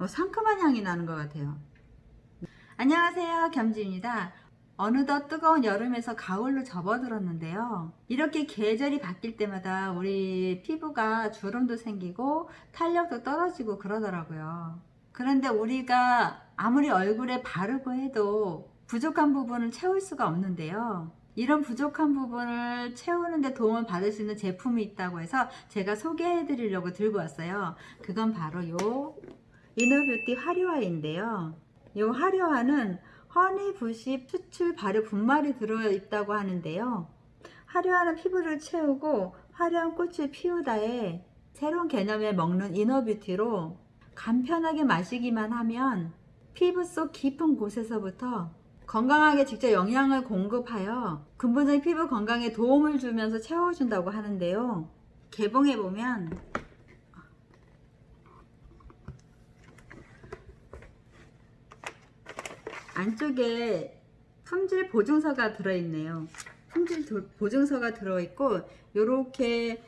어, 상큼한 향이 나는 것 같아요. 안녕하세요. 겸지입니다. 어느덧 뜨거운 여름에서 가을로 접어들었는데요. 이렇게 계절이 바뀔 때마다 우리 피부가 주름도 생기고 탄력도 떨어지고 그러더라고요. 그런데 우리가 아무리 얼굴에 바르고 해도 부족한 부분을 채울 수가 없는데요. 이런 부족한 부분을 채우는데 도움을 받을 수 있는 제품이 있다고 해서 제가 소개해 드리려고 들고 왔어요. 그건 바로 요 inner beauty 화료화인데요. 이 화료화는 honeybush 추출 발효 분말이 들어있다고 하는데요. 화료화는 피부를 채우고 화려한 꽃을 피우다에 새로운 개념에 먹는 inner beauty로 간편하게 마시기만 하면 피부 속 깊은 곳에서부터 건강하게 직접 영양을 공급하여 근본적인 피부 건강에 도움을 주면서 채워준다고 하는데요. 개봉해보면 안쪽에 품질 보증서가 들어있네요. 품질 도- 보증서가 들어있고 요렇게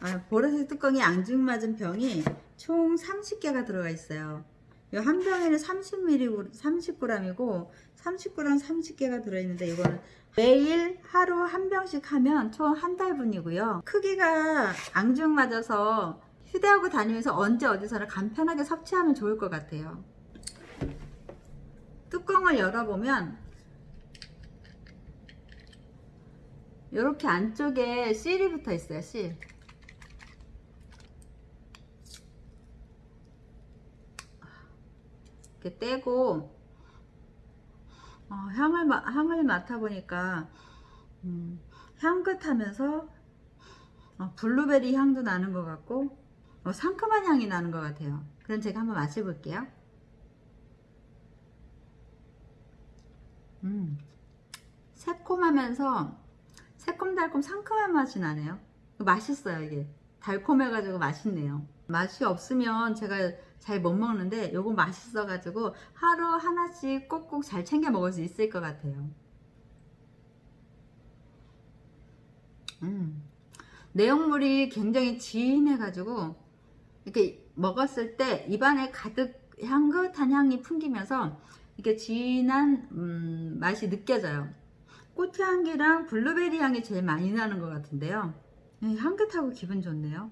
아, 보라색 뚜껑이 앙증맞은 병이 총 30개가 들어가 있어요. 이 한 병에는 30ml, 30g이고 30g 30개가 들어있는데 이거는 매일 하루 한 병씩 하면 총 한 달분이고요. 크기가 앙증맞아서 휴대하고 다니면서 언제 어디서나 간편하게 섭취하면 좋을 것 같아요 뚜껑을 열어보면 이렇게 안쪽에 실이 붙어 있어요 실. 이렇게 떼고 어, 향을, 마- 향을 맡아보니까 음, 향긋하면서 어, 블루베리 향도 나는 것 같고 어, 상큼한 향이 나는 것 같아요. 그럼 제가 한번 마셔볼게요 음, 새콤하면서 새콤달콤 상큼한 맛이 나네요. 맛있어요 이게. 달콤해가지고 맛있네요. 맛이 없으면 제가 잘 못 먹는데 요거 맛있어 가지고 하루 하나씩 꼭꼭 잘 챙겨 먹을 수 있을 것 같아요. 음, 내용물이 굉장히 진해 가지고 이렇게 먹었을 때 입안에 가득 향긋한 향이 풍기면서 이렇게 진한 음, 맛이 느껴져요. 꽃향기랑 블루베리 향이 제일 많이 나는 것 같은데요. 음, 향긋하고 기분 좋네요.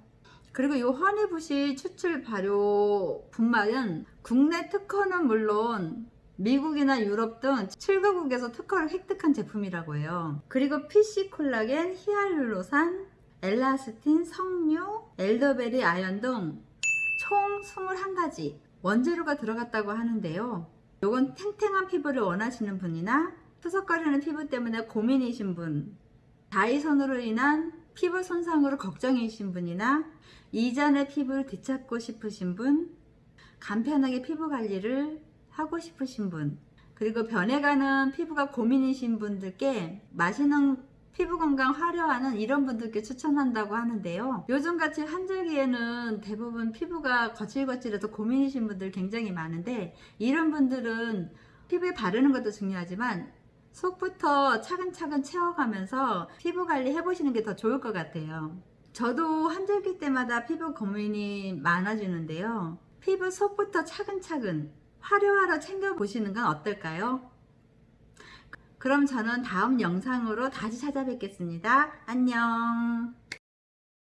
그리고 이 허니부시 추출 발효 분말은 국내 특허는 물론 미국이나 유럽 등 7개국에서 특허를 획득한 제품이라고 해요. 그리고 PC 콜라겐, 히알루로산, 엘라스틴, 석류, 엘더베리 아연 등 총 21가지 원재료가 들어갔다고 하는데요 요건 탱탱한 피부를 원하시는 분이나 푸석거리는 피부 때문에 고민이신 분 다이선으로 인한 피부 손상으로 걱정이신 분이나 이전의 피부를 되찾고 싶으신 분 간편하게 피부 관리를 하고 싶으신 분 그리고 변해가는 피부가 고민이신 분들께 맛있는 피부 건강 화려하는 이런 분들께 추천한다고 하는데요. 요즘같이 한절기에는 대부분 피부가 거칠거칠해서 고민이신 분들 굉장히 많은데 이런 분들은 피부에 바르는 것도 중요하지만 속부터 차근차근 채워가면서 피부 관리 해보시는 게 더 좋을 것 같아요. 저도 한절기 때마다 피부 고민이 많아지는데요. 피부 속부터 차근차근 화려하러 챙겨보시는 건 어떨까요? 그럼 저는 다음 영상으로 다시 찾아뵙겠습니다. 안녕